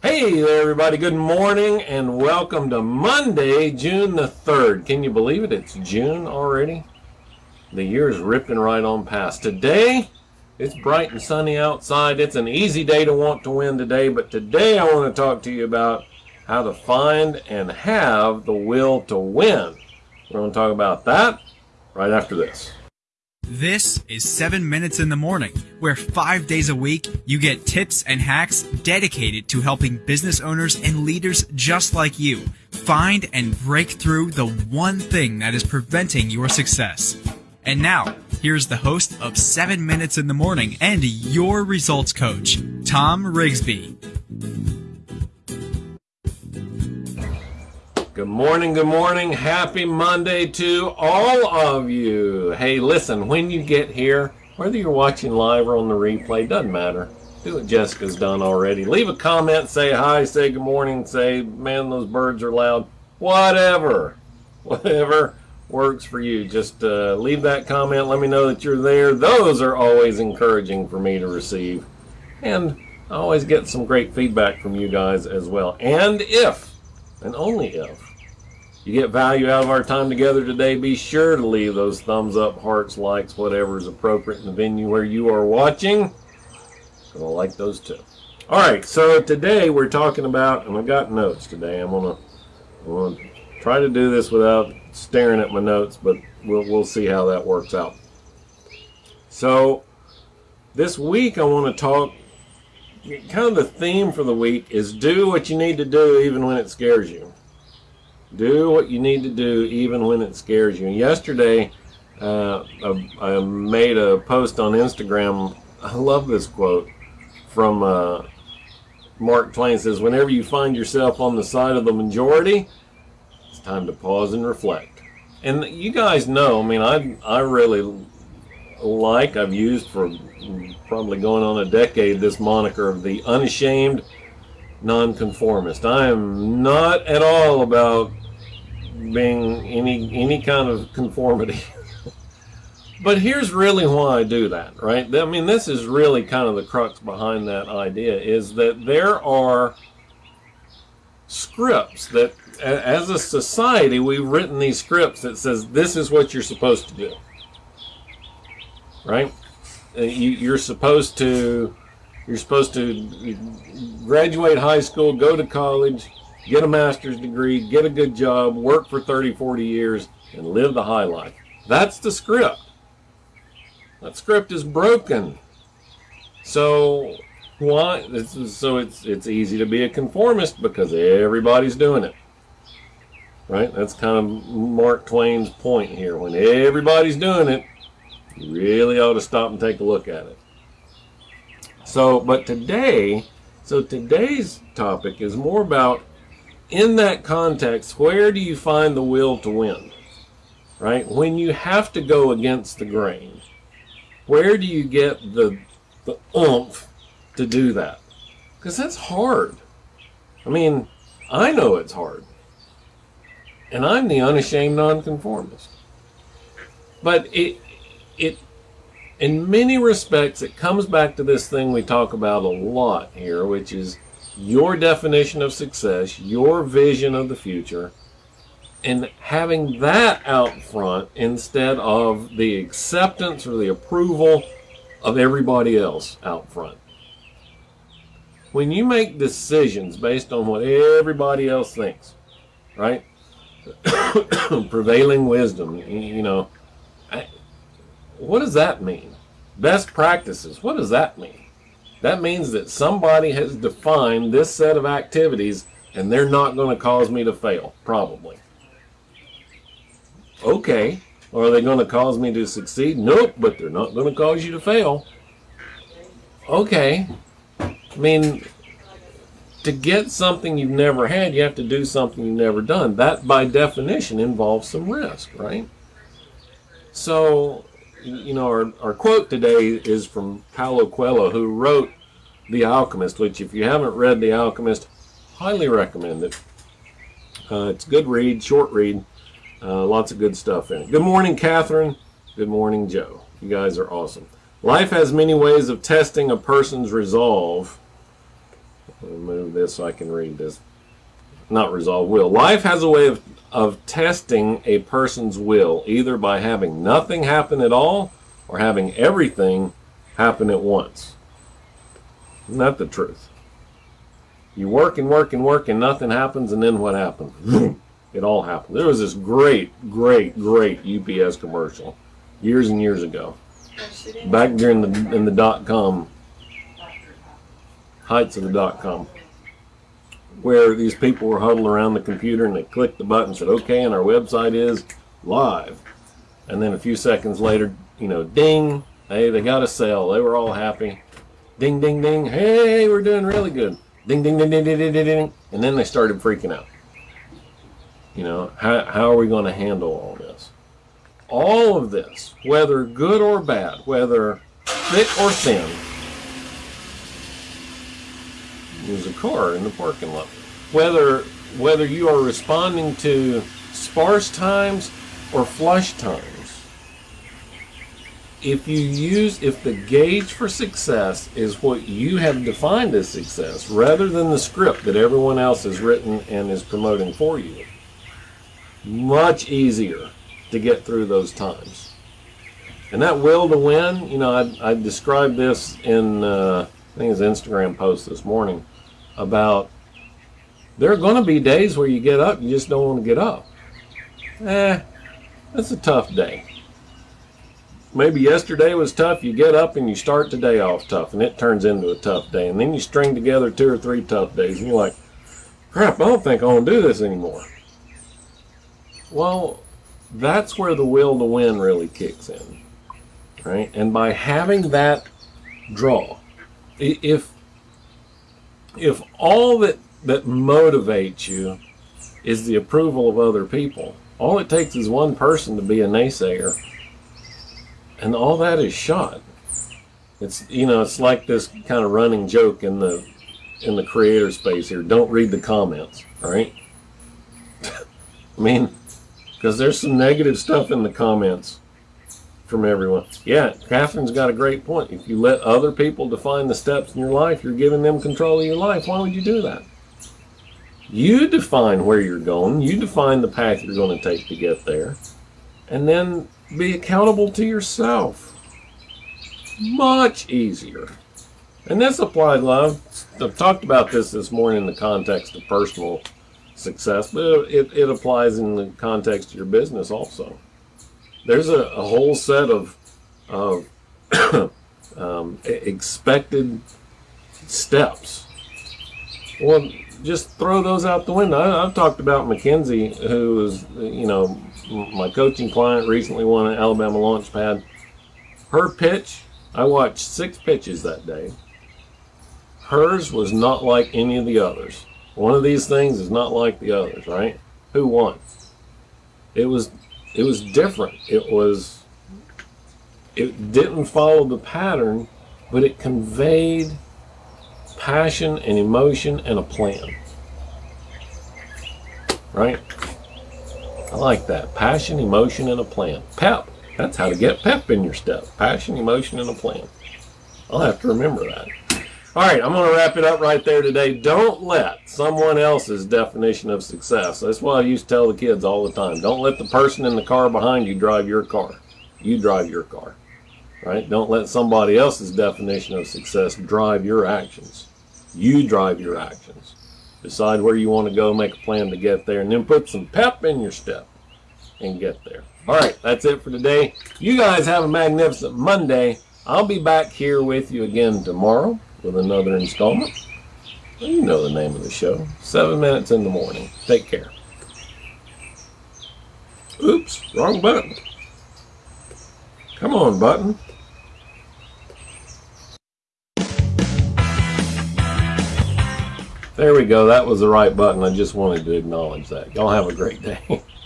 Hey there, everybody. Good morning and welcome to Monday, June the 3rd. Can you believe it? It's June already. The year is ripping right on past. Today, it's bright and sunny outside. It's an easy day to want to win today, but today I want to talk to you about how to find and have the will to win. We're going to talk about that right after this. This is 7 Minutes in the Morning, where five days a week you get tips and hacks dedicated to helping business owners and leaders just like you find and break through the one thing that is preventing your success. And now, here's the host of 7 Minutes in the Morning and your results coach, Tom Rigsby. Good morning, good morning. Happy Monday to all of you. Hey, listen, when you get here, whether you're watching live or on the replay, doesn't matter. Do what Jessica's done already. Leave a comment, say hi, say good morning, say, man, those birds are loud. Whatever. Whatever works for you. Just uh, leave that comment. Let me know that you're there. Those are always encouraging for me to receive. And I always get some great feedback from you guys as well. And if, and only if, you get value out of our time together today, be sure to leave those thumbs up, hearts, likes, whatever is appropriate in the venue where you are watching. Gonna like those too. All right, so today we're talking about, and I got notes today. I'm gonna, I'm gonna try to do this without staring at my notes, but we'll we'll see how that works out. So this week I want to talk. Kind of the theme for the week is do what you need to do even when it scares you. Do what you need to do even when it scares you. Yesterday, uh, I, I, made a post on Instagram. I love this quote from uh, Mark Twain. Says, "Whenever you find yourself on the side of the majority, it's time to pause and reflect." And you guys know, I mean, I I really like I've used for probably going on a decade this moniker of the unashamed nonconformist. I am not at all about being any any kind of conformity. but here's really why I do that, right? I mean, this is really kind of the crux behind that idea is that there are scripts that as a society we've written these scripts that says this is what you're supposed to do right uh, you, you're supposed to you're supposed to graduate high school go to college get a master's degree, get a good job, work for 30, 40 years, and live the high life. That's the script. That script is broken. So why? so it's it's easy to be a conformist because everybody's doing it. Right? That's kind of Mark Twain's point here. When everybody's doing it, you really ought to stop and take a look at it. So, but today, so today's topic is more about in that context, where do you find the will to win? Right? When you have to go against the grain, where do you get the, the oomph to do that? Because that's hard. I mean, I know it's hard. And I'm the unashamed nonconformist. But it, it, in many respects, it comes back to this thing we talk about a lot here, which is your definition of success, your vision of the future, and having that out front instead of the acceptance or the approval of everybody else out front. When you make decisions based on what everybody else thinks, right? Prevailing wisdom, you know, what does that mean? Best practices, what does that mean? That means that somebody has defined this set of activities and they're not going to cause me to fail, probably. Okay. Are they going to cause me to succeed? Nope, but they're not going to cause you to fail. Okay. I mean, to get something you've never had, you have to do something you've never done. That, by definition, involves some risk, right? So, you know, our, our quote today is from Paulo Coelho, who wrote The Alchemist, which if you haven't read The Alchemist, highly recommend it. Uh, it's good read, short read, uh, lots of good stuff in it. Good morning, Catherine. Good morning, Joe. You guys are awesome. Life has many ways of testing a person's resolve. Let me move this so I can read this. Not resolve will. Life has a way of, of testing a person's will, either by having nothing happen at all or having everything happen at once. That the truth? You work and work and work and nothing happens, and then what happens? it all happens. There was this great, great, great UPS commercial years and years ago, back during the in the dot com heights of the dot com, where these people were huddled around the computer and they clicked the button and said, "Okay," and our website is live, and then a few seconds later, you know, ding, hey, they got a sale. They were all happy. Ding, ding, ding. Hey, we're doing really good. Ding, ding, ding, ding, ding, ding, ding, ding. And then they started freaking out. You know, how, how are we going to handle all this? All of this, whether good or bad, whether thick or thin, there's a car in the parking lot. Whether whether you are responding to sparse times or flush times, if you use if the gauge for success is what you have defined as success rather than the script that everyone else has written and is promoting for you much easier to get through those times and that will to win you know i, I described this in uh, i think it's instagram post this morning about there are going to be days where you get up you just don't want to get up eh that's a tough day maybe yesterday was tough. You get up and you start the day off tough, and it turns into a tough day. And then you string together two or three tough days, and you're like, crap, I don't think I want to do this anymore. Well, that's where the will to win really kicks in, right? And by having that draw, if if all that that motivates you is the approval of other people, all it takes is one person to be a naysayer and all that is shot. It's you know it's like this kind of running joke in the in the creator space here. Don't read the comments, all right? I mean, because there's some negative stuff in the comments from everyone. Yeah, Catherine's got a great point. If you let other people define the steps in your life, you're giving them control of your life. Why would you do that? You define where you're going. You define the path you're going to take to get there. And then be accountable to yourself. Much easier. And this applies, love. I've talked about this this morning in the context of personal success, but it, it applies in the context of your business also. There's a, a whole set of, of um, expected steps. Well, just throw those out the window. I, have talked about Mackenzie, who is, you know, my coaching client recently won an Alabama launch pad. Her pitch, I watched six pitches that day. Hers was not like any of the others. One of these things is not like the others, right? Who won? It was it was different. It was it didn't follow the pattern, but it conveyed passion and emotion and a plan. Right? I like that. Passion, emotion, and a plan. Pep. That's how to get pep in your step. Passion, emotion, and a plan. I'll have to remember that. All right, I'm going to wrap it up right there today. Don't let someone else's definition of success. That's what I used to tell the kids all the time. Don't let the person in the car behind you drive your car. You drive your car. Right? Don't let somebody else's definition of success drive your actions. You drive your actions. Decide where you want to go, make a plan to get there, and then put some pep in your step and get there. All right, that's it for today. You guys have a magnificent Monday. I'll be back here with you again tomorrow with another installment. You know the name of the show. Seven minutes in the morning. Take care. Oops, wrong button. Come on, button. There we go. That was the right button. I just wanted to acknowledge that. Y'all have a great day.